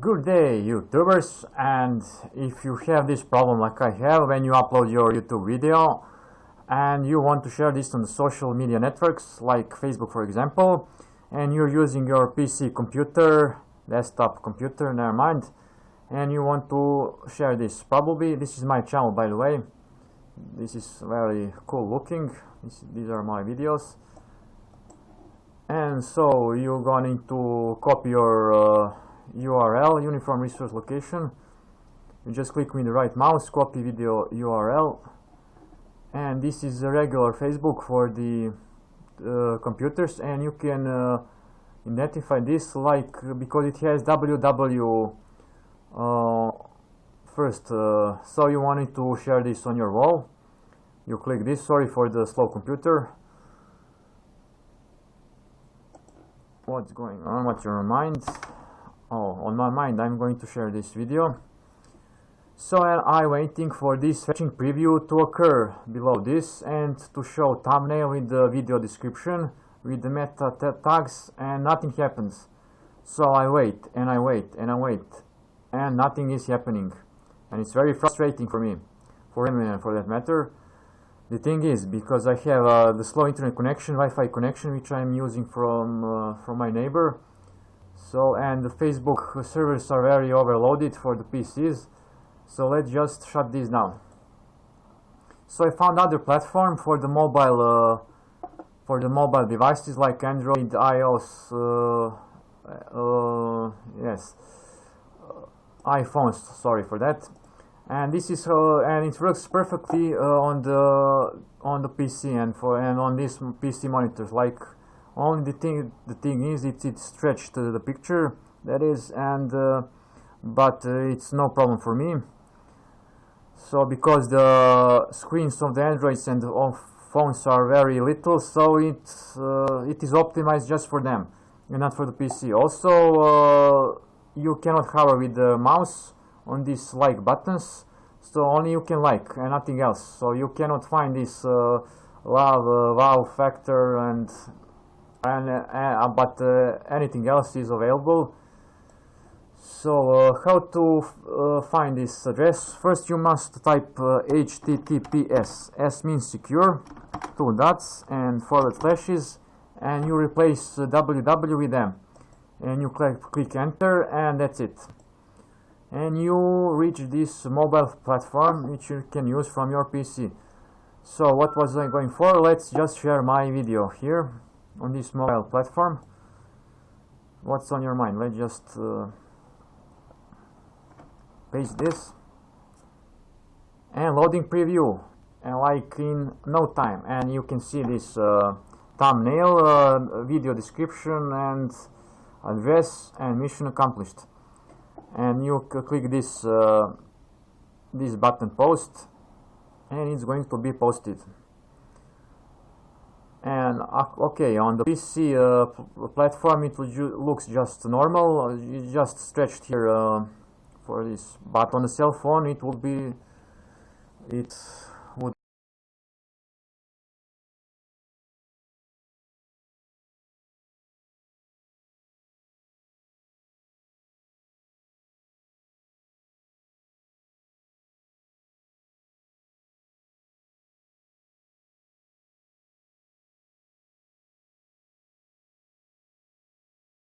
Good day YouTubers and if you have this problem like I have when you upload your YouTube video and you want to share this on social media networks like Facebook for example and you're using your PC computer, desktop computer, never mind and you want to share this probably this is my channel by the way. This is very cool looking. This, these are my videos. And so you're going to copy your uh, URL uniform resource location. You just click with the right mouse copy video URL and this is a regular Facebook for the uh, computers and you can uh, identify this like because it has www uh, first uh, so you wanted to share this on your wall. You click this sorry for the slow computer. What's going on? What's your mind oh on my mind I'm going to share this video. So I'm waiting for this fetching preview to occur below this and to show thumbnail with the video description with the meta tags and nothing happens. So I wait and I wait and I wait and nothing is happening. And it's very frustrating for me. For anyone for that matter. The thing is because I have uh, the slow internet connection Wi-Fi connection which I'm using from uh, from my neighbor so and the Facebook servers are very overloaded for the PCs so let's just shut this down. So I found other platform for the mobile uh, for the mobile devices like Android iOS uh, uh, yes iPhones sorry for that. And this is uh, and it works perfectly uh, on the on the PC and for and on these PC monitors like only the thing the thing is it's it's stretched the picture that is and uh, but uh, it's no problem for me. So because the screens of the androids and of phones are very little so it uh, it is optimized just for them and not for the pc also uh, you cannot hover with the mouse on these like buttons so only you can like and nothing else. So you cannot find this uh, wow, wow factor and and uh, uh, but uh, anything else is available. So uh, how to find this address? First you must type https s. Means secure two dots and forward slashes and you replace www with them and you click, click enter and that's it. And you reach this mobile platform which you can use from your PC so what was I going for? Let's just share my video here on this mobile platform. What's on your mind? Let's just uh, paste this. And loading preview. And like in no time. And you can see this uh, thumbnail uh, video description and address and mission accomplished. And you click this uh, this button post. And it's going to be posted and okay on the PC uh, platform it looks just normal. Uh, it's just stretched here uh, for this but on the cell phone. It will be it